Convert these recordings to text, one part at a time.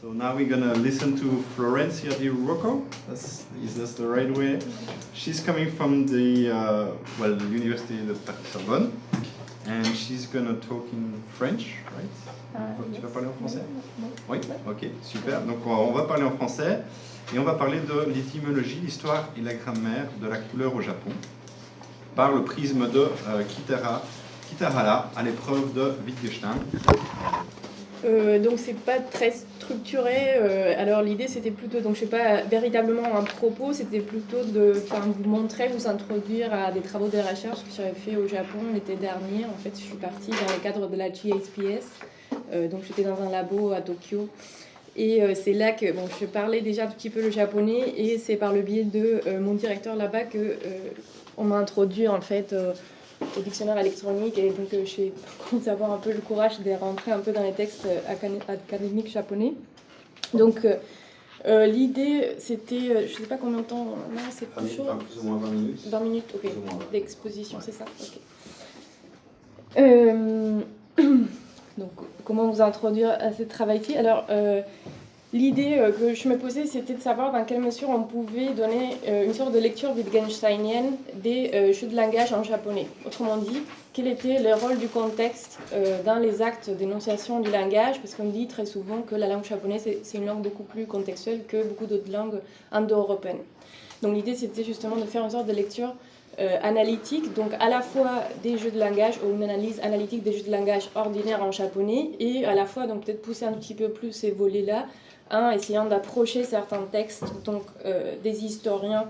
So now we're gonna listen to Florencia Di Rocco. That's, is that the right way? She's coming from the uh, well University de Sorbonne, and she's gonna talk in French, right? Uh, tu vas parler en français? Oui, ok, super. Donc on va parler en français et on va parler de l'étymologie, l'histoire et la grammaire de la couleur au Japon par le prisme de euh, Kitara, Kitarara à l'épreuve de Wittgenstein. Euh, donc c'est pas très structuré. Euh, alors l'idée c'était plutôt, donc je sais pas véritablement un propos, c'était plutôt de vous montrer, vous introduire à des travaux de recherche que j'avais fait au Japon l'été dernier. En fait, je suis partie dans le cadre de la GSPS. Euh, donc j'étais dans un labo à Tokyo. Et euh, c'est là que bon, je parlais déjà un petit peu le japonais et c'est par le biais de mon directeur là-bas que on m'a introduit en fait au dictionnaire électronique et donc j'ai commencé à avoir un peu le courage de rentrer un peu dans les textes académiques japonais. Donc l'idée c'était, je sais pas combien de temps, là c'est plus chaud. Plus ou moins 20 minutes. 20 minutes, ok. D'exposition, c'est ça, ok. Donc, comment vous introduire à ce travail-ci? Alors, euh, l'idée euh, que je me posais, c'était de savoir dans quelle mesure on pouvait donner euh, une sorte de lecture wittgensteinienne des jeux de langage en japonais. Autrement dit, quel était le rôle du contexte dans les actes d'énonciation du langage? Parce qu'on dit très souvent que la langue japonaise, c'est une langue beaucoup plus contextuelle que beaucoup d'autres langues indo-européennes. Donc, l'idée, c'était justement de faire une sorte de lecture euh, analytique, donc à la fois des jeux de langage ou une analyse analytique des jeux de langage ordinaires en japonais et à la fois donc peut-être pousser un petit peu plus ces volets-là en essayant d'approcher certains textes donc euh, des historiens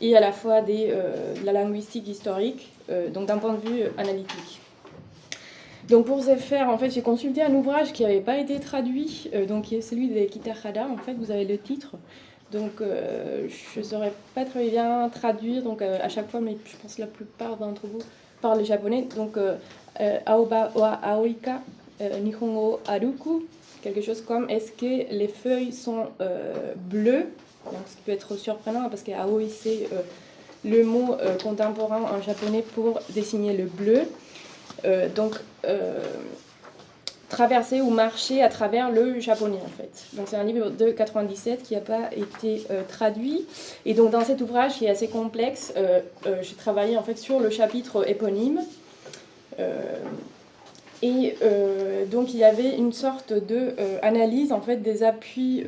et à la fois euh, de la linguistique historique, donc d'un point de vue analytique. Donc pour ce faire, en fait, j'ai consulté un ouvrage qui n'avait pas été traduit, donc qui est celui de Kitahara. En fait, vous avez le titre. Donc, euh, je ne saurais pas très bien traduire, donc euh, à chaque fois, mais je pense que la plupart d'entre vous parlent japonais. Donc, euh, Aoba wa Aoika Nihongo Aruku, quelque chose comme est-ce que les feuilles sont bleues? Donc, Ce qui peut être surprenant parce que Aoi, c'est le mot contemporain en japonais pour désigner le bleu. donc, traverser ou marcher à travers le japonais en fait. Donc c'est un livre de 97 qui n'a pas été euh, traduit. Et donc dans cet ouvrage qui est assez complexe, euh, euh, j'ai travaillé en fait sur le chapitre éponyme. Et donc il y avait une sorte de analyse en fait des appuis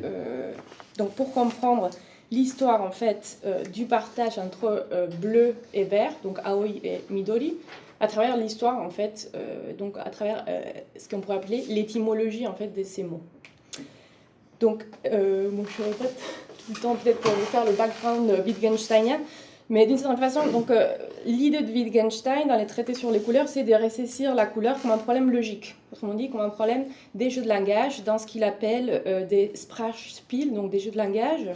donc pour comprendre l'histoire en fait du partage entre bleu et vert, donc aoi et midori à travers l'histoire, en fait, euh, donc à travers euh, ce qu'on pourrait appeler l'étymologie, en fait, de ces mots. Donc, euh, bon, je répète tout le temps peut-être pour vous faire le background Wittgensteinien, mais d'une certaine façon, donc l'idée de Wittgenstein dans les traités sur les couleurs, c'est de récessir la couleur comme un problème logique. Autrement dit, comme un problème des jeux de langage, dans ce qu'il appelle des Sprachspiel, donc des jeux de langage.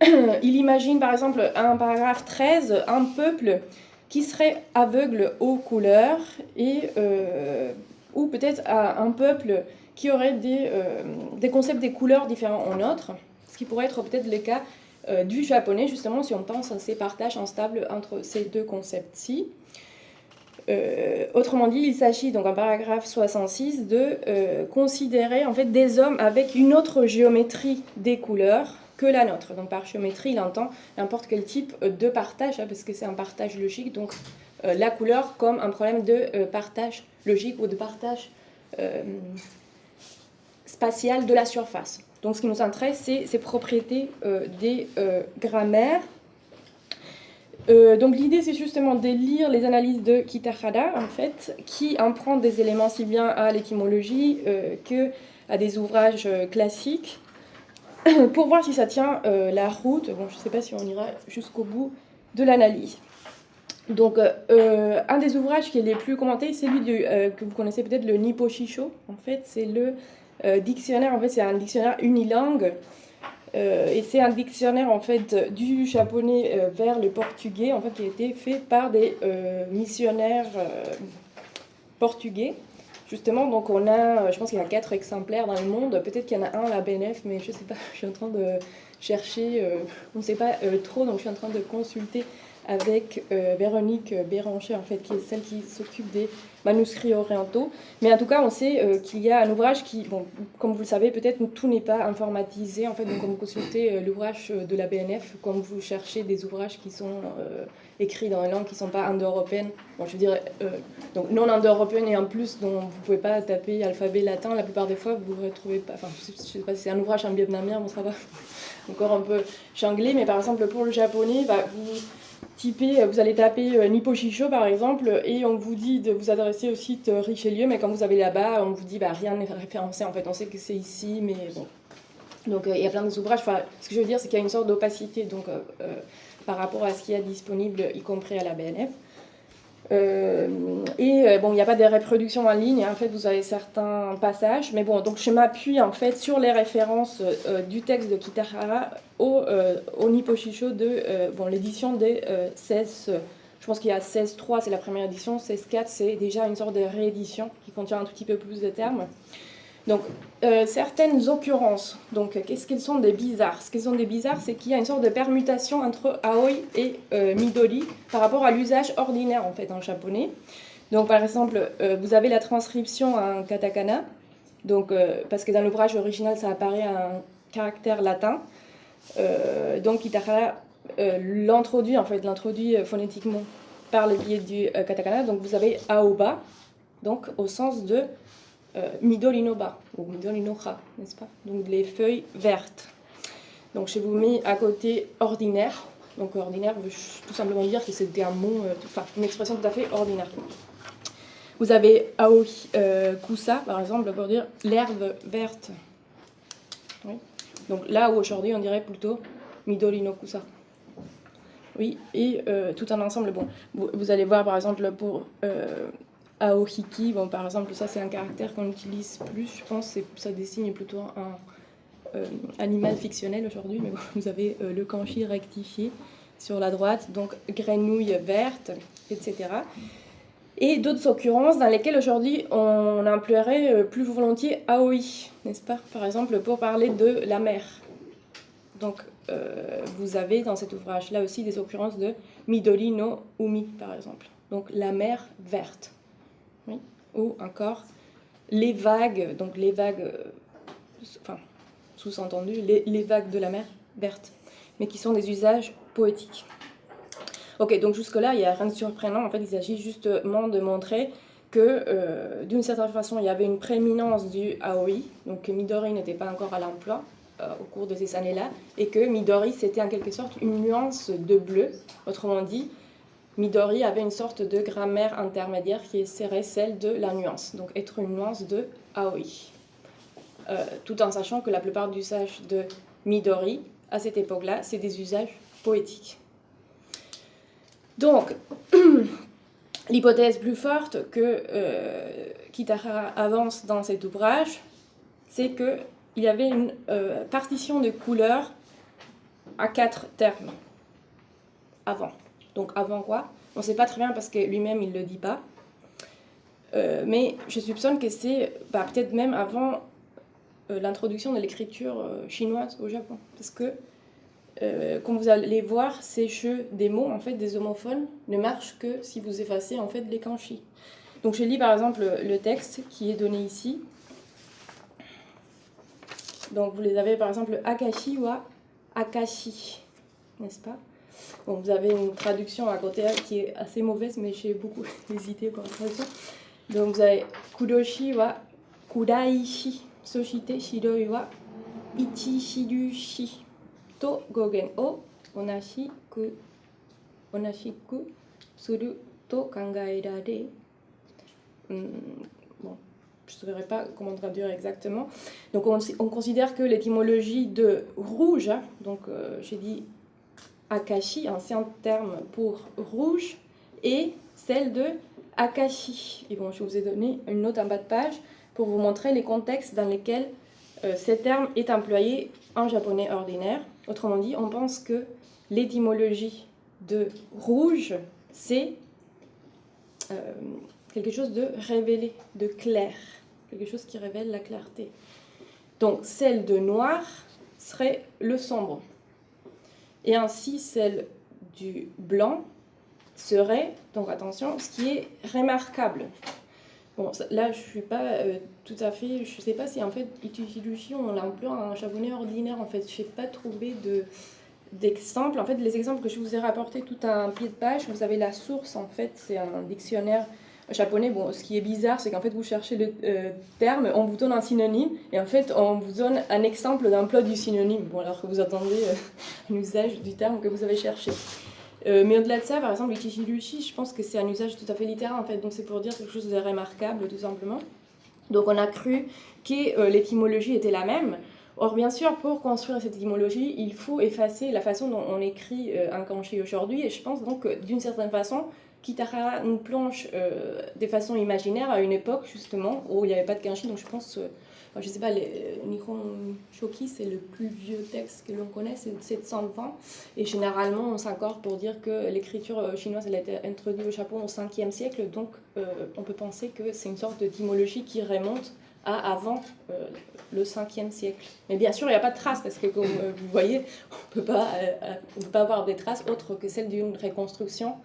Il imagine par exemple un paragraphe 13, un peuple qui serait aveugle aux couleurs et, euh, ou peut-être un peuple qui aurait des, euh, des, concepts des couleurs différents en autre, ce qui pourrait être peut-être le cas euh, du japonais, justement, si on pense à ces partages instables entre ces deux concepts-ci. autrement dit, il s'agit donc en paragraphe 66 de considérer en fait des hommes avec une autre géométrie des couleurs que la nôtre. Donc par géométrie, il entend n'importe quel type de partage, hein, parce que c'est un partage logique, donc euh, la couleur comme un problème de euh, partage logique ou de partage euh, spatial de la surface. Donc ce qui nous intéresse, c'est ces propriétés des grammaires. donc l'idée, c'est justement de lire les analyses de Kitahara, en fait, qui empruntent des éléments si bien à l'étymologie que à des ouvrages classiques pour voir si ça tient euh, la route. Bon, je ne sais pas si on ira jusqu'au bout de l'analyse. Donc, euh, euh, un des ouvrages qui est les plus commentés, c'est lui que vous connaissez peut-être, le Nippo Shisho. En fait, c'est le dictionnaire, en fait, c'est un dictionnaire unilingue. et c'est un dictionnaire, en fait, du japonais vers le portugais, en fait, qui a été fait par des missionnaires portugais. Justement, donc on a, euh, je pense qu'il y a quatre exemplaires dans le monde. Peut-être qu'il y en a un à la BNF, mais je ne sais pas. Je suis en train de chercher. Euh, on ne sait pas euh, trop, donc je suis en train de consulter avec Véronique Béranger, en fait, qui est celle qui s'occupe des manuscrits orientaux. Mais en tout cas, on sait euh, qu'il y a un ouvrage qui, bon, comme vous le savez, peut-être tout n'est pas informatisé. En fait, donc, quand vous consultez euh, l'ouvrage de la BNF, quand vous cherchez des ouvrages qui sont écrits dans une langue qui ne sont pas indo-européennes, bon, je veux dire, donc non indo-européennes et en plus, dont vous ne pouvez pas taper alphabet latin, la plupart des fois, vous ne retrouvez pas. Enfin, je ne sais pas si c'est un ouvrage en vietnamien, bon, ça va encore un peu changlé, mais par exemple, pour le japonais, bah, vous typez, vous allez taper euh, Nippo Shisho par exemple, et on vous dit de vous adresser au site euh, Richelieu, mais quand vous avez là-bas, on vous dit bah, rien n'est référencé, en fait, on sait que c'est ici, mais bon. Donc euh, il y a plein des ouvrages, enfin, ce que je veux dire, c'est qu'il y a une sorte d'opacité donc, par rapport à ce qui est disponible, y compris à la BNF. Euh, et euh, bon, il n'y a pas de reproduction en ligne, hein. en fait vous avez certains passages, mais bon, donc je m'appuie en fait sur les références euh, du texte de Kitahara au, au Nipposhisho de bon, l'édition des 16, je pense qu'il y a 16.3, c'est la première édition, 16.4 c'est déjà une sorte de réédition qui contient un tout petit peu plus de termes. Donc, euh, certaines occurrences, donc qu'est-ce qu'elles sont des bizarres? Ce qu'elles sont des bizarres, c'est qu'il y a une sorte de permutation entre aoi et euh, midori par rapport à l'usage ordinaire en fait en japonais. Donc, par exemple, euh, vous avez la transcription en katakana, donc, parce que dans l'ouvrage original, ça apparaît un caractère latin. donc, Itahara l'introduit, en fait, l'introduit phonétiquement par le biais du katakana. Donc, vous avez aoba, donc au sens de euh, Midori no ba, ou Midori no ha, n'est-ce pas? Donc les feuilles vertes. Donc je vous mets à côté ordinaire. Donc ordinaire veut tout simplement dire que c'était un mot, euh, enfin une expression tout à fait ordinaire. Vous avez aoi euh, kusa, par exemple, pour dire l'herbe verte. Donc là où aujourd'hui on dirait plutôt Midori no kusa. Oui, et tout un ensemble. Bon, vous, allez voir par exemple pour Aohiki, bon, par exemple, ça c'est un caractère qu'on utilise plus, je pense, ça désigne plutôt un euh, animal fictionnel aujourd'hui, mais vous avez euh, le kanji rectifié sur la droite, donc grenouille verte, etc. Et d'autres occurrences dans lesquelles aujourd'hui on emploierait euh, plus volontiers aoi, n'est-ce pas? Par exemple, pour parler de la mer. Donc, vous avez dans cet ouvrage-là aussi des occurrences de Midori no Umi, par exemple. Donc, la mer verte ou encore les vagues, donc les vagues, euh, enfin, sous-entendu, les, vagues de la mer verte, mais qui sont des usages poétiques. Ok, donc jusque-là, il n'y a rien de surprenant. En fait, il s'agit justement de montrer que, euh, d'une certaine façon, il y avait une prééminence du Aoi, donc que Midori n'était pas encore à l'emploi euh, au cours de ces années-là, et que Midori, c'était en quelque sorte une nuance de bleu, autrement dit, Midori avait une sorte de grammaire intermédiaire qui serait celle de la nuance, donc être une nuance de aoi. Euh, tout en sachant que la plupart des usages de Midori, à cette époque-là, c'est des usages poétiques. Donc, l'hypothèse plus forte que euh, Kitahara avance dans cet ouvrage, c'est qu'il y avait une euh, partition de couleurs à quatre termes avant. Donc avant quoi? On ne sait pas très bien parce que lui-même il ne le dit pas. Euh, mais je soupçonne que c'est bah, peut-être même avant euh, l'introduction de l'écriture euh, chinoise au Japon. Parce que, comme vous allez voir, ces jeux des mots, en fait, des homophones, ne marchent que si vous effacez en fait les kanji. Donc je lis par exemple le texte qui est donné ici. Donc vous les avez par exemple Akashi ou Akashi, n'est-ce pas? Vous avez une traduction à côté qui est assez mauvaise, mais j'ai beaucoup hésité pour la traduction. Donc vous avez Kudoshi wa Kudaishi, Soshite Shiroi wa Ichi to Gogen o Onashiku Onashiku Suru to Kangaerare. Hmm, bon, je ne saurais pas comment traduire exactement. Donc on, on considère que l'étymologie de rouge, hein, donc euh, j'ai dit Akashi, ancien terme pour rouge, et celle de Akashi. Et bon, je vous ai donné une note en bas de page pour vous montrer les contextes dans lesquels euh, ce terme est employé en japonais ordinaire. Autrement dit, on pense que l'étymologie de rouge, c'est euh, quelque chose de révélé, de clair, quelque chose qui révèle la clarté. Donc celle de noir serait le sombre et ainsi celle du blanc serait, donc attention, ce qui est remarquable. Bon, là, je suis pas euh, tout à fait. Je sais pas si en fait, Ichirushi, on l'emploie en japonais ordinaire. En fait, je n'ai pas trouvé de. En fait, les exemples que je vous ai rapportés tout un pied de page, vous avez la source, en fait, c'est un dictionnaire japonais. Bon, ce qui est bizarre, c'est qu'en fait, vous cherchez le euh, terme, on vous donne un synonyme, et en fait, on vous donne un exemple d'emploi du synonyme. Alors que vous attendez euh, un usage du terme que vous avez cherché. Euh, mais au-delà de ça, par exemple, Ichihirushi, je pense que c'est un usage tout à fait littéraire, en fait, donc c'est pour dire quelque chose de remarquable, tout simplement. Donc on a cru que euh, l'étymologie était la même. Or, bien sûr, pour construire cette étymologie, il faut effacer la façon dont on écrit un kanji aujourd'hui, et je pense donc que d'une certaine façon, Kitahara nous plonge de façon imaginaire à une époque, justement, où il n'y avait pas de kanji, donc je pense je ne sais pas, les, Nihon Shoki, c'est le plus vieux texte que l'on connaît, c'est 720. Et généralement, on s'accorde pour dire que l'écriture euh, chinoise a été introduite au Japon au 5e siècle. Donc, euh, on peut penser que c'est une sorte d'étymologie qui remonte à avant euh, le 5e siècle. Mais bien sûr, il n'y a pas de traces, parce que comme vous voyez, on ne peut pas avoir des traces autres que celles d'une reconstruction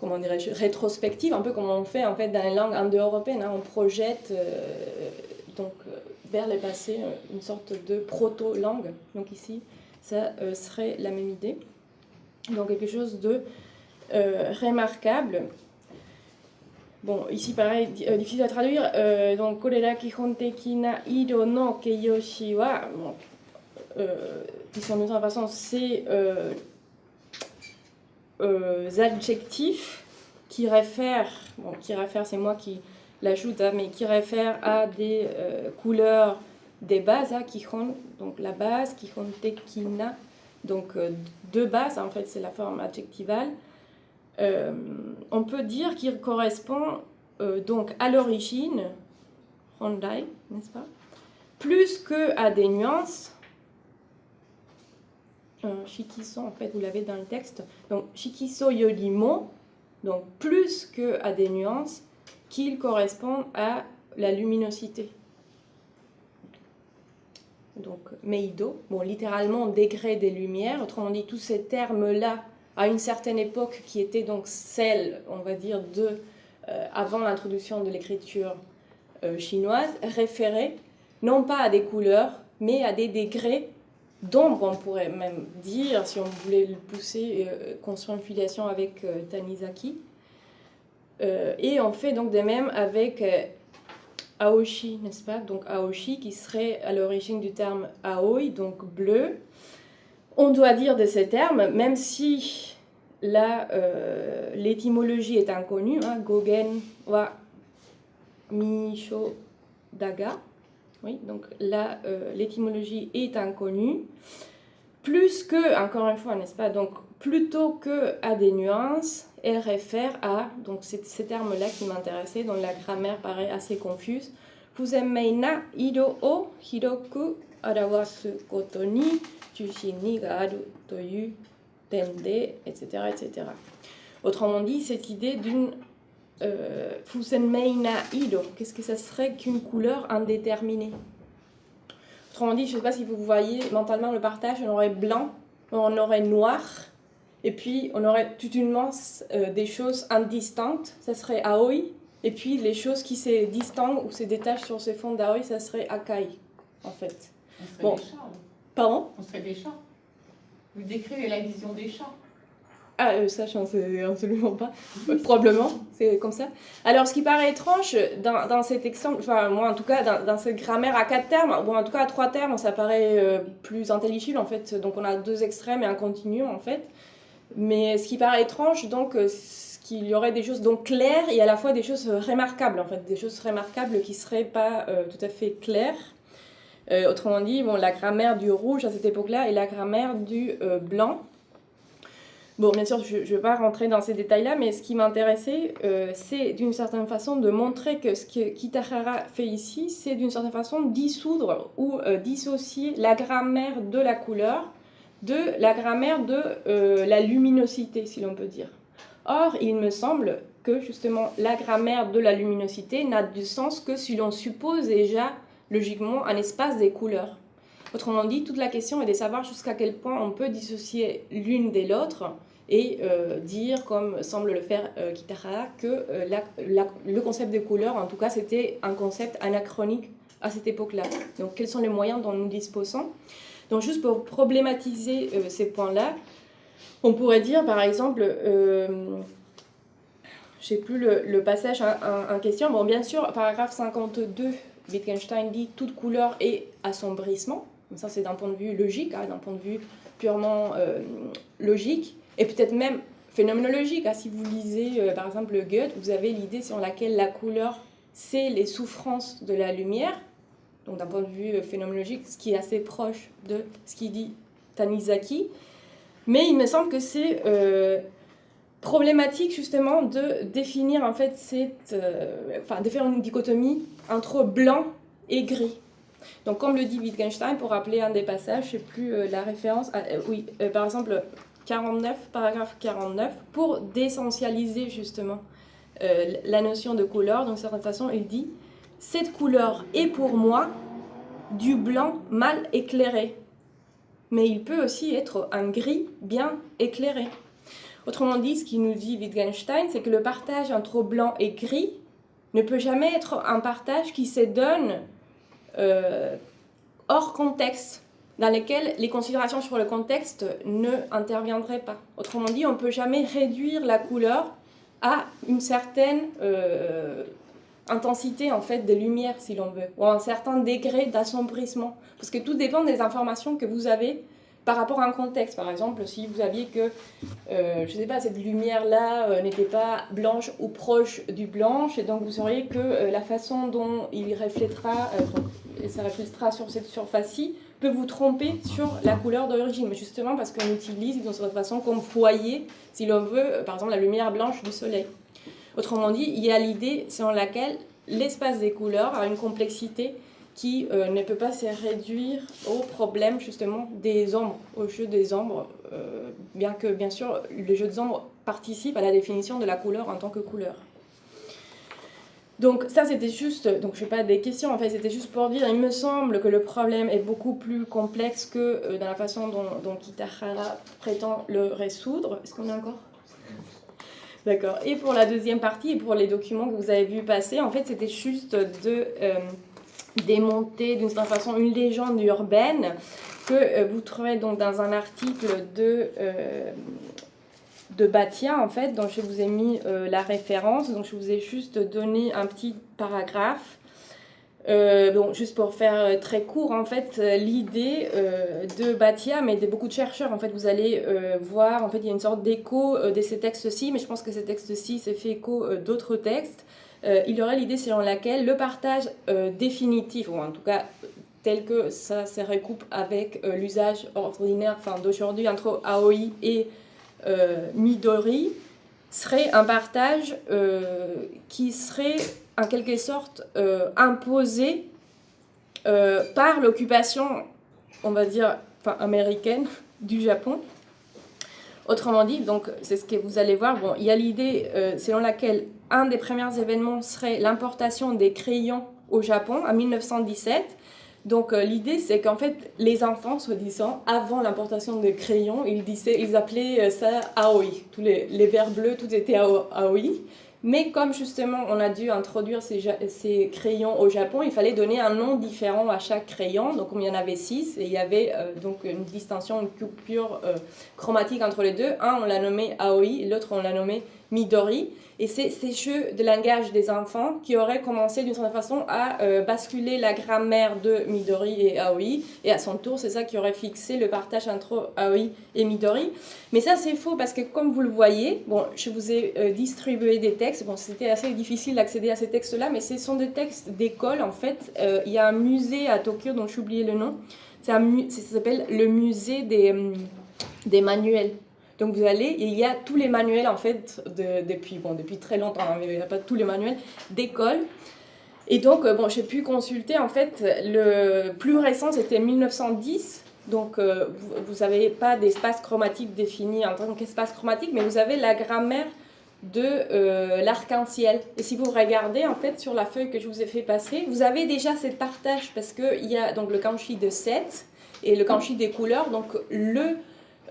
comment dirais-je, rétrospective, un peu comme on fait en fait dans les langues indo-européennes. Hein. on projette euh, donc euh, vers le passé euh, une sorte de proto-langue. Donc ici, ça serait la même idée. Donc quelque chose de remarquable. Bon, ici pareil, difficile à traduire. donc, korera kihontekina na ido no keiyoshi wa, disons de toute façon, c'est euh, adjectifs qui réfèrent, bon, qui réfèrent, c'est moi qui l'ajoute, hein, mais qui réfèrent à des euh, couleurs des bases, hein, kihon, donc la base, kihon tekina, donc euh, deux bases, en fait, c'est la forme adjectivale. on peut dire qu'il correspond donc à l'origine, Hondai, n'est-ce pas Plus que à des nuances, shikiso, en fait, vous l'avez dans le texte. Donc, shikiso yorimo, donc plus que à des nuances, qu'il correspond à la luminosité. Donc, meido, bon, littéralement degré des lumières, autrement dit, tous ces termes-là, à une certaine époque, qui était donc celle, on va dire, de, euh, avant l'introduction de l'écriture euh, chinoise, référaient non pas à des couleurs, mais à des degrés d'ombre, on pourrait même dire, si on voulait le pousser, euh, construire une filiation avec euh, Tanizaki. Euh, et on fait donc de même avec Aoshi, n'est-ce pas? Donc Aoshi qui serait à l'origine du terme Aoi, donc bleu. On doit dire de ces termes, même si l'étymologie est inconnue, hein, Gogen wa Misho Daga, oui, donc là, euh, l'étymologie est inconnue. Plus que, encore une fois, n'est-ce pas, donc plutôt que à des nuances, elle réfère à, donc c'est ces termes-là qui m'intéressaient, dont la grammaire paraît assez confuse. Fuzemei na ido o hiroku arawasu koto ni toyu tende, etc., etc. Autrement dit, cette idée d'une qu'est-ce que ça serait qu'une couleur indéterminée? Autrement dit, je ne sais pas si vous voyez mentalement le partage, on aurait blanc, on aurait noir, et puis on aurait toute une masse euh, des choses indistinctes, ça serait Aoi, et puis les choses qui se distinguent ou se détachent sur ce fond d'Aoi, ça serait Akai, en fait. On serait bon. des chats. Pardon? On serait des chats. Vous décrivez la vision des chats. Ah, euh, ça, je ne sais absolument pas. Probablement, c'est comme ça. Alors, ce qui paraît étrange dans, dans cet exemple, enfin, moi en tout cas, dans, cette grammaire à quatre termes, bon, en tout cas à trois termes, ça paraît euh, plus intelligible en fait. Donc, on a deux extrêmes et un continuum en fait. Mais ce qui paraît étrange, donc, euh, qu'il y aurait des choses donc claires et à la fois des choses remarquables en fait, des choses remarquables qui ne seraient pas tout à fait claires. autrement dit, bon, la grammaire du rouge à cette époque-là et la grammaire du blanc. Bon, bien sûr, je ne vais pas rentrer dans ces détails-là, mais ce qui m'intéressait, euh, c'est d'une certaine façon de montrer que ce que Kitahara fait ici, c'est d'une certaine façon dissoudre ou euh, dissocier la grammaire de la couleur de la grammaire de euh, la luminosité, si l'on peut dire. Or, il me semble que justement la grammaire de la luminosité n'a du sens que si l'on suppose déjà logiquement un espace des couleurs. Autrement dit, toute la question est de savoir jusqu'à quel point on peut dissocier l'une de l'autre et euh, dire, comme semble le faire euh, Kitahara, que euh, la- le concept des couleurs, en tout cas, c'était un concept anachronique à cette époque-là. Donc, quels sont les moyens dont nous disposons? Donc, juste pour problématiser ces points-là, on pourrait dire, par exemple, je sais plus le, passage en, question. Bon, bien sûr, paragraphe 52, Wittgenstein dit toute couleur est assombrissement. Ça, c'est d'un point de vue logique, hein, d'un point de vue purement logique, et peut-être même phénoménologique. hein. Si vous lisez, euh, par exemple, le Goethe, vous avez l'idée sur laquelle la couleur, c'est les souffrances de la lumière. Donc, d'un point de vue euh, phénoménologique, ce qui est assez proche de ce qu'il dit Tanizaki. Mais il me semble que c'est euh, problématique justement de définir en fait cette, enfin de faire une dichotomie entre blanc et gris. Donc comme le dit Wittgenstein, pour rappeler un des passages, je sais plus la référence, oui, par exemple 49, paragraphe 49, pour d'essentialiser justement euh, la notion de couleur, d'une certaine façon, il dit cette couleur est pour moi du blanc mal éclairé, mais il peut aussi être un gris bien éclairé. Autrement dit, ce qu'il nous dit Wittgenstein, c'est que le partage entre blanc et gris ne peut jamais être un partage qui se donne euh, hors contexte, dans lequel les considérations sur le contexte ne interviendraient pas. Autrement dit, on ne peut jamais réduire la couleur à une certaine euh, intensité en fait de lumière, si l'on veut, ou à un certain degré d'assombrissement, parce que tout dépend des informations que vous avez par rapport à un contexte. Par exemple, si vous aviez que, euh, je sais pas, cette lumière-là euh, n'était pas blanche ou proche du blanche, et donc vous sauriez que euh, la façon dont il reflètera, euh, donc, ça reflètera sur cette surface-ci, peut vous tromper sur la couleur d'origine, justement parce qu'on utilise d'une certaine façon comme foyer, si l'on veut, euh, par exemple, la lumière blanche du soleil. Autrement dit, il y a l'idée selon laquelle l'espace des couleurs a une complexité qui euh, ne peut pas se réduire au problème justement des ombres, au jeu des ombres, euh, bien que bien sûr le jeu des ombres participe à la définition de la couleur en tant que couleur. Donc ça c'était juste, donc je n'ai pas des questions, en fait c'était juste pour dire, il me semble que le problème est beaucoup plus complexe que euh, dans la façon dont, dont Kitahara prétend le résoudre. Est-ce qu'on est encore? D'accord. Et pour la deuxième partie, et pour les documents que vous avez vu passer, en fait c'était juste de euh, démonter d'une certaine façon une légende urbaine que euh, vous trouvez donc dans un article de, de Batia, en fait, dont je vous ai mis euh, la référence. Donc, je vous ai juste donné un petit paragraphe. Euh, bon, juste pour faire euh, très court, en fait, l'idée de Batia, mais de beaucoup de chercheurs, en fait, vous allez voir, en fait, il y a une sorte d'écho de ces textes-ci, mais je pense que ces textes-ci s'est fait écho d'autres textes. Il y aurait l'idée selon laquelle le partage définitif, ou en tout cas tel que ça se recoupe avec l'usage ordinaire d'aujourd'hui entre Aoi et Midori, serait un partage euh, qui serait en quelque sorte euh, imposé euh, par l'occupation, on va dire, américaine du Japon. Autrement dit, donc c'est ce que vous allez voir, bon, il y a l'idée euh, selon laquelle un des premiers événements serait l'importation des crayons au Japon en 1917. Donc euh, l'idée c'est qu'en fait les enfants, soi-disant, avant l'importation des crayons, ils, disaient, ils appelaient euh, ça Aoi. Tous les, les verres bleus, tout était Ao- Aoi. Mais comme justement on a dû introduire ces, ces crayons au Japon, il fallait donner un nom différent à chaque crayon. Donc il y en avait six, et il y avait euh, donc une distinction, une coupure chromatique entre les deux. Un on l'a nommé Aoi, l'autre on l'a nommé Midori. Et c'est ces jeux de langage des enfants qui auraient commencé d'une certaine façon à euh, basculer la grammaire de Midori et Aoi. Et à son tour, c'est ça qui aurait fixé le partage entre Aoi et Midori. Mais ça, c'est faux parce que comme vous le voyez, bon, je vous ai euh, distribué des textes. Bon, c'était assez difficile d'accéder à ces textes-là, mais ce sont des textes d'école en fait. Euh, il y a un musée à Tokyo dont j'ai oublié le nom. Ça s'appelle le musée des, hum, des manuels. Donc vous allez, il y a tous les manuels en fait de- depuis, bon, depuis très longtemps, hein, mais il n'y a pas tous les manuels d'école. Et donc, euh, bon, j'ai pu consulter en fait, le plus récent c'était 1910. Donc euh, vous n'avez pas d'espace chromatique défini en tant qu'espace chromatique, mais vous avez la grammaire de euh, l'arc-en-ciel. Et si vous regardez en fait sur la feuille que je vous ai fait passer, vous avez déjà cette partage parce qu'il y a donc le kanji de 7 et le kanji des couleurs. Donc le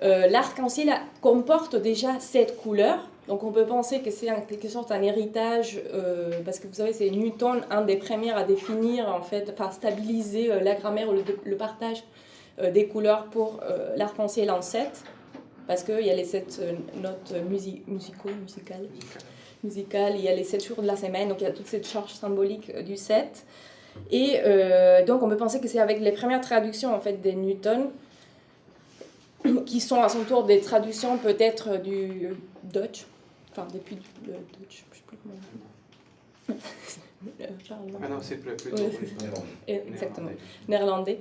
euh, l'arc-en-ciel comporte déjà cette couleur. Donc on peut penser que c'est en quelque sorte un héritage, euh, parce que vous savez, c'est Newton, un des premiers à définir, en fait, enfin stabiliser euh, la grammaire ou le, partage des couleurs pour l'arc-en-ciel en 7, parce qu'il y a les 7 notes musicales, il y a les 7 jours de la semaine, donc il y a toute cette charge symbolique du 7. Et donc on peut penser que c'est avec les premières traductions en fait des Newton qui sont à son tour des traductions peut-être du Dutch, enfin depuis le Dutch, je sais plus comment. ah non, c'est plutôt Exactement, néerlandais.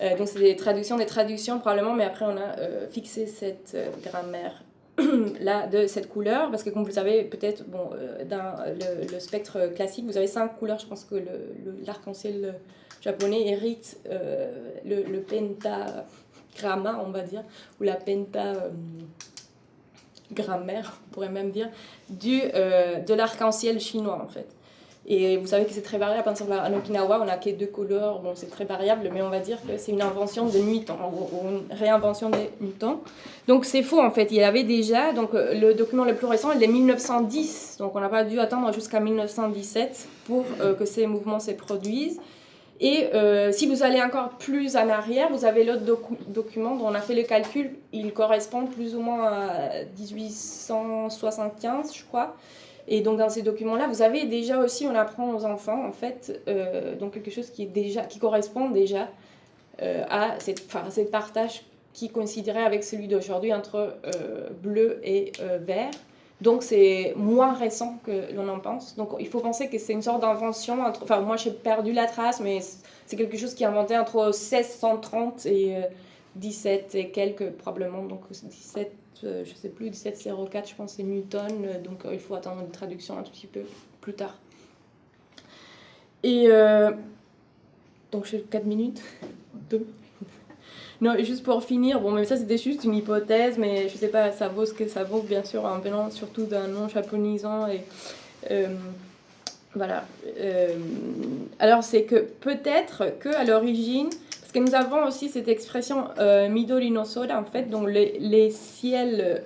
Euh, donc c'est des traductions, des traductions probablement, mais après on a euh, fixé cette euh, grammaire là de cette couleur parce que comme vous le savez peut-être bon dans le, spectre classique vous avez cinq couleurs. Je pense que l'arc-en-ciel japonais hérite le, le penta gramma, on va dire, ou la penta euh, on pourrait même dire, du, euh, de l'arc-en-ciel chinois en fait. Et vous savez que c'est très variable. Par exemple, à Okinawa, on n'a que deux couleurs. Bon, c'est très variable, mais on va dire que c'est une invention de Newton, ou une réinvention de Newton. Donc c'est faux en fait. Il y avait déjà, donc euh, le document le plus récent, il est 1910. Donc on n'a pas dû attendre jusqu'à 1917 pour que ces mouvements se produisent. Et euh, si vous allez encore plus en arrière, vous avez l'autre document dont on a fait le calcul. Il correspond plus ou moins à 1875, je crois. Et donc dans ces documents-là, vous avez déjà aussi, on apprend aux enfants, en fait, euh, donc quelque chose qui, correspond déjà euh, à cette, partage qui coïnciderait avec celui d'aujourd'hui entre bleu et vert. Donc c'est moins récent que l'on en pense. Donc il faut penser que c'est une sorte d'invention. Enfin moi j'ai perdu la trace, mais c'est quelque chose qui est inventé entre 1630 et 17 euh, et quelques probablement. Donc 17, euh, je sais plus, 1704 je pense c'est Newton. Euh, donc il faut attendre une traduction un tout petit peu plus tard. Et donc j'ai 4 minutes. 2. Non, juste pour finir, bon, mais ça c'était juste une hypothèse, mais je sais pas, ça vaut ce que ça vaut, bien sûr, en venant surtout d'un nom japonisant. Et, euh, voilà. Euh, alors, c'est que peut-être qu'à l'origine, parce que nous avons aussi cette expression euh, Midori no Soda, en fait, donc les, ciels.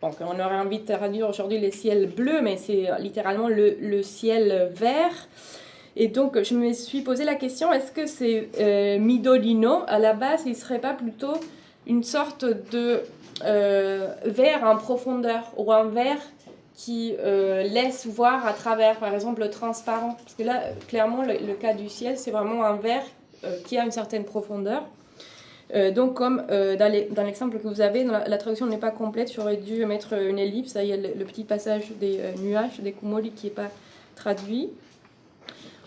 Bon, on aurait envie de traduire aujourd'hui les ciels bleus, mais c'est littéralement le, le ciel vert. Et donc, je me suis posé la question, est-ce que c'est euh, Midolino, à la base, il ne serait pas plutôt une sorte de euh, verre en profondeur, ou un verre qui euh, laisse voir à travers, par exemple, le transparent? Parce que là, clairement, le, cas du ciel, c'est vraiment un verre qui a une certaine profondeur. donc, comme dans l'exemple que vous avez, la, traduction n'est pas complète, j'aurais dû mettre une ellipse. il y a le, le petit passage des nuages, des kumori, qui n'est pas traduit.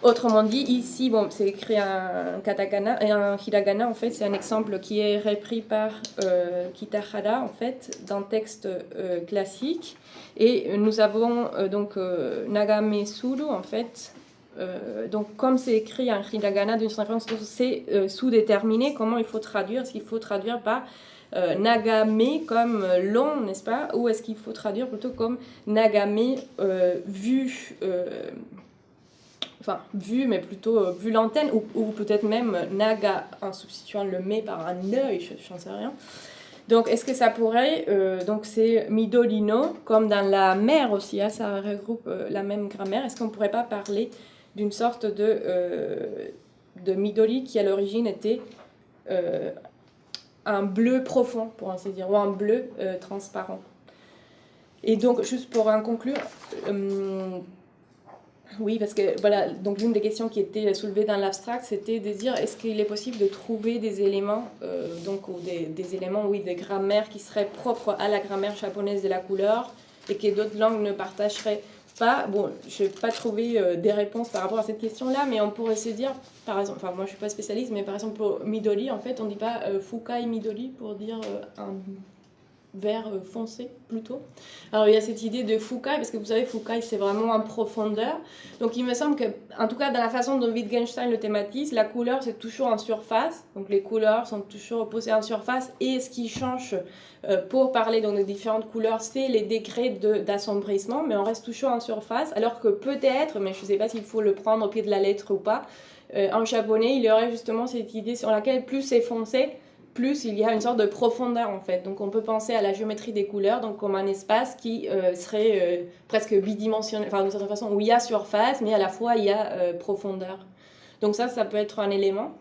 Autrement dit, ici, bon, c'est écrit en katakana et en hiragana, en fait, c'est un exemple qui est repris par euh, Kitahara, en fait, d'un texte euh, classique. Et nous avons euh, donc euh, Nagame Suru, en fait. donc, comme c'est écrit en hiragana, d'une certaine façon, c'est sous-déterminé. Comment il faut traduire Est-ce qu'il faut traduire par Nagame comme long, n'est-ce pas? Ou est-ce qu'il faut traduire plutôt comme Nagame vu enfin vu, mais plutôt euh, vu l'antenne, ou, peut-être même naga en substituant le mais par un œil, je n'en sais rien. Donc, est-ce que ça pourrait, euh, donc c'est midolino, comme dans la mer aussi, hein, ça regroupe euh, la même grammaire, est-ce qu'on ne pourrait pas parler d'une sorte de, de midoli qui à l'origine était un bleu profond, pour ainsi dire, ou un bleu transparent? Et donc, juste pour en conclure, oui, parce que voilà, donc l'une des questions qui était soulevée dans l'abstract, c'était de dire est-ce qu'il est possible de trouver des éléments, euh, donc ou des, des, éléments, oui, des grammaires qui seraient propres à la grammaire japonaise de la couleur et que d'autres langues ne partageraient pas? Bon, je n'ai pas trouvé euh, des réponses par rapport à cette question-là, mais on pourrait se dire, par exemple, enfin moi je suis pas spécialiste, mais par exemple pour Midori, en fait, on dit pas euh, Fukai Midori pour dire un vert euh, foncé plutôt. Alors il y a cette idée de Fukai, parce que vous savez, Fukai c'est vraiment en profondeur. Donc il me semble que, en tout cas dans la façon dont Wittgenstein le thématise, la couleur c'est toujours en surface. Donc les couleurs sont toujours posées en surface. Et ce qui change euh, pour parler donc, de différentes couleurs, c'est les degrés d'assombrissement, mais on reste toujours en surface. Alors que peut-être, mais je ne sais pas s'il faut le prendre au pied de la lettre ou pas, euh, en japonais il y aurait justement cette idée sur laquelle plus c'est foncé, plus il y a une sorte de profondeur en fait. Donc on peut penser à la géométrie des couleurs donc comme un espace qui euh, serait euh, presque bidimensionnel, enfin d'une certaine façon où il y a surface mais à la fois il y a euh, profondeur. Donc ça, ça peut être un élément.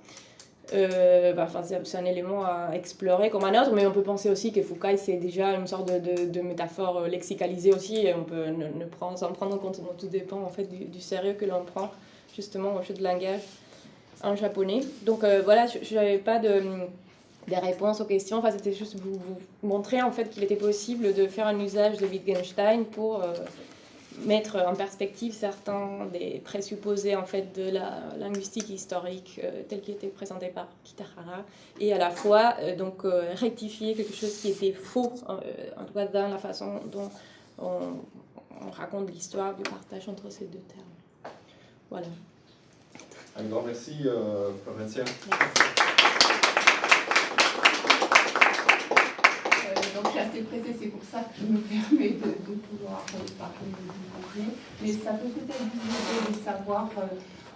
Bah, c'est un élément à explorer comme un autre, mais on peut penser aussi que Foucault c'est déjà une sorte de, métaphore lexicalisée aussi, et on peut ne, prendre, s'en prendre en compte, tout dépend en fait du, du sérieux que l'on prend justement au jeu de langage en japonais. Donc voilà, je n'avais pas de des réponses aux questions. Enfin, c'était juste vous, vous, montrer en fait qu'il était possible de faire un usage de Wittgenstein pour euh, mettre en perspective certains des présupposés en fait de la linguistique historique euh, telle qui était présentée par Kitahara et à la fois euh, donc rectifier quelque chose qui était faux en tout cas dans la façon dont on, raconte l'histoire du partage entre ces deux termes. Voilà. Un grand merci, Florencia. Donc je suis assez pressée, c'est pour ça que je me permets de, pouvoir parler de vous Mais ça peut peut-être vous aider de savoir, euh,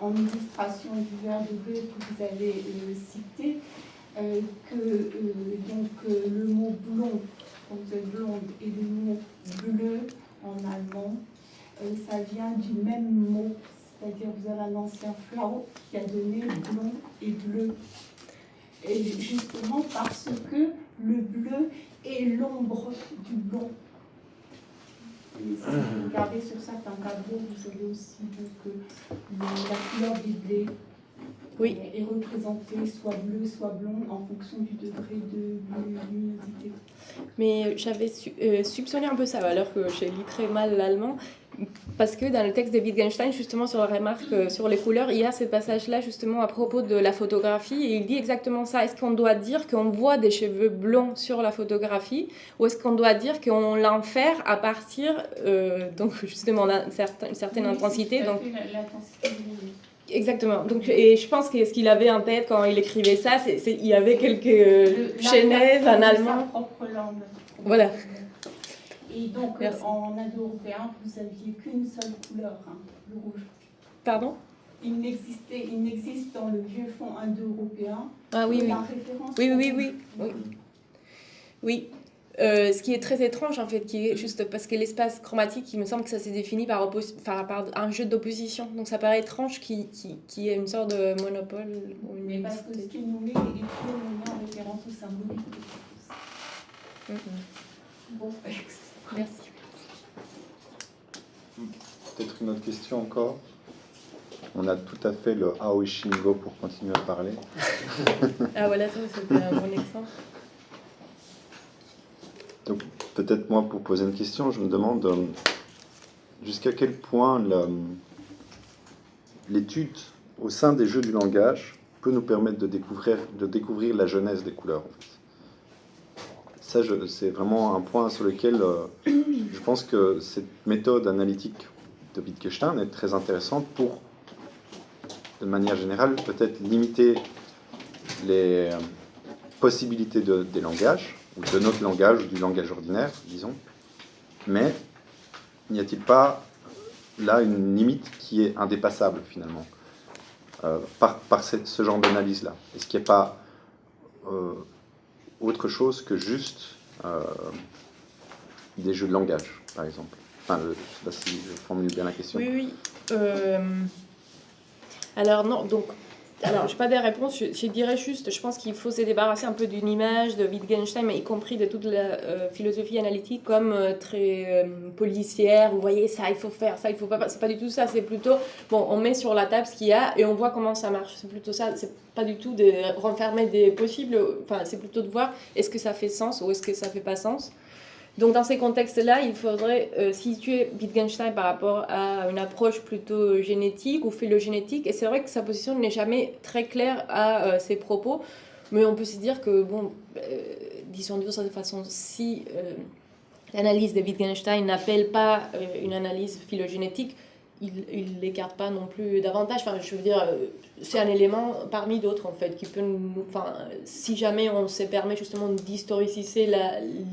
en illustration du verbe bleu que vous avez euh, cité, euh, que donc, le mot blond, quand vous êtes blonde, et le mot bleu en allemand, ça vient du même mot. C'est-à-dire vous avez un ancien flau qui a donné blond et bleu. Et justement parce que le bleu et l'ombre du blanc. Et si vous regardez sur certains tableaux, vous savez aussi que la couleur des blés oui. est représentée soit bleu, soit blond en fonction du degré de luminosité. Mais j'avais euh, soupçonné un peu ça, alors que j'ai lu très mal l'allemand parce que dans le texte de Wittgenstein, justement sur la remarque euh, sur les couleurs, il y a ce passage-là justement à propos de la photographie et il dit exactement ça. Est-ce qu'on doit dire qu'on voit des cheveux blonds sur la photographie ou est-ce qu'on doit dire qu'on l'enfer à partir euh, donc justement d'une certaine, certaine intensité donc, Exactement. Donc, et je pense que ce qu'il avait en tête quand il écrivait ça, c'est il y avait quelques euh, en allemand. Voilà. Et donc, euh, en indo-européen, vous n'aviez qu'une seule couleur, hein, le rouge. Pardon? Il n'existait, il n'existe dans le vieux fond indo-européen ah, oui, oui. référence. Oui, oui, oui, oui. Oui. Euh, ce qui est très étrange en fait, qui est juste parce que l'espace chromatique, il me semble que ça s'est défini par, par, un jeu d'opposition. Donc ça paraît étrange qu'il qui ait une sorte de monopole. Ou une Mais parce que ce qu'il nous met est toujours en référence au symbolique. Mm Bon, Merci. Peut-être une autre question encore On a tout à fait le Aoi Shingo pour continuer à parler. ah voilà, ça c'était un bon exemple. Donc peut-être moi pour poser une question, je me demande euh, jusqu'à quel point l'étude au sein des jeux du langage peut nous permettre de découvrir, de découvrir la genèse des couleurs. En fait ça, c'est vraiment un point sur lequel euh, je pense que cette méthode analytique de Wittgenstein est très intéressante pour, de manière générale, peut-être limiter les euh, possibilités de, des langages, ou de notre langage, ou du langage ordinaire, disons. Mais n'y a-t-il pas là une limite qui est indépassable, finalement, euh, par ce genre d'analyse-là? Est-ce qu'il n'y a pas autre chose que juste euh, des jeux de langage, par exemple. Enfin, je ne sais pas si je formule bien la question. Oui, oui. Euh, alors non, donc alors, je n'ai pas des réponses, je, dirais juste, je pense qu'il faut se débarrasser un peu d'une image de Wittgenstein, mais y compris de toute la euh, philosophie analytique comme euh, très euh, policière, vous voyez, ça il faut faire, ça il faut pas, c'est pas du tout ça, c'est plutôt, bon, on met sur la table ce qu'il y a et on voit comment ça marche, c'est plutôt ça, c'est pas du tout de renfermer des possibles, enfin c'est plutôt de voir est-ce que ça fait sens ou est-ce que ça fait pas sens. Donc dans ces contextes-là, il faudrait euh, situer Wittgenstein par rapport à une approche plutôt génétique ou phylogénétique. Et c'est vrai que sa position n'est jamais très claire à euh, ses propos, mais on peut se dire que, bon, euh, disons de façon, si l'analyse de Wittgenstein n'appelle pas une analyse phylogénétique, il ne l'écarte pas non plus davantage. Enfin, je veux dire, euh, c'est un élément parmi d'autres, en fait, qui peut. Enfin, si jamais on se permet justement d'historiciser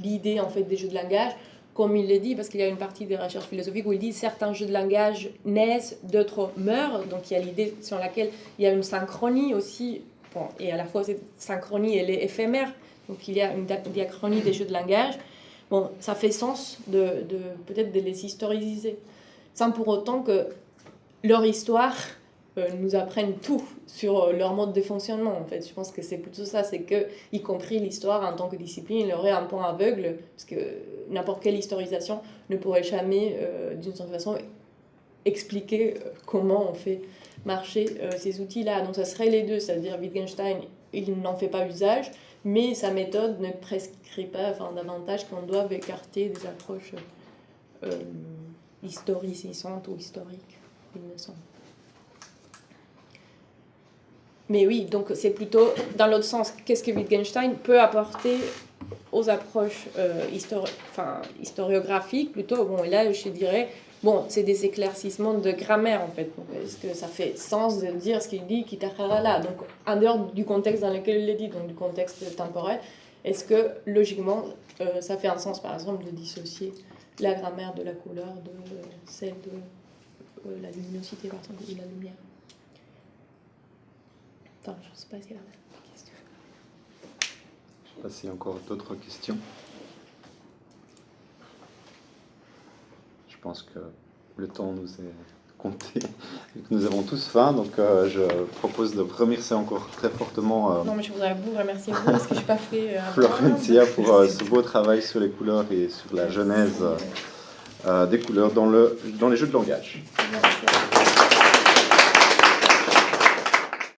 l'idée, en fait, des jeux de langage, comme il le dit, parce qu'il y a une partie des recherches philosophiques où il dit certains jeux de langage naissent, d'autres meurent. Donc il y a l'idée sur laquelle il y a une synchronie aussi bon, et à la fois cette synchronie, elle est éphémère, donc il y a une diachronie des jeux de langage. Bon, ça fait sens de, de peut-être de les historiser, sans pour autant que leur histoire euh, nous apprenne tout sur euh, leur mode de fonctionnement. En fait, je pense que c'est plutôt ça, c'est que, y compris l'histoire en tant que discipline, il aurait un point aveugle, parce que n'importe quelle historisation ne pourrait jamais, euh, d'une certaine façon, expliquer comment on fait marcher ces outils-là. Donc, ça serait les deux, c'est-à-dire Wittgenstein, il n'en fait pas usage, mais sa méthode ne prescrit pas enfin, davantage qu'on doive écarter des approches historicisantes ou historiques, il me semble. Mais oui, donc c'est plutôt dans l'autre sens. Qu'est-ce que Wittgenstein peut apporter aux approches euh, enfin, historiographiques plutôt? Bon, et là, je dirais, bon, c'est des éclaircissements de grammaire en fait. Est-ce que ça fait sens de dire ce qu'il dit, là Donc, en dehors du contexte dans lequel il le dit, donc du contexte temporel, est-ce que logiquement, euh, ça fait un sens par exemple de dissocier la grammaire de la couleur de celle de euh, la luminosité par exemple, ou la lumière Enfin, je sais pas s'il y a questions. Je sais pas s'il y a encore d'autres questions. Je pense que le temps nous est que nous avons tous faim, donc euh, je propose de remercier encore très fortement euh, Non, mais je voudrais vous remercier vous parce que je n'ai pas fait. Euh. Florencia pour euh, ce beau travail sur les couleurs et sur la genèse euh, des couleurs dans, le, dans les jeux de langage. Merci.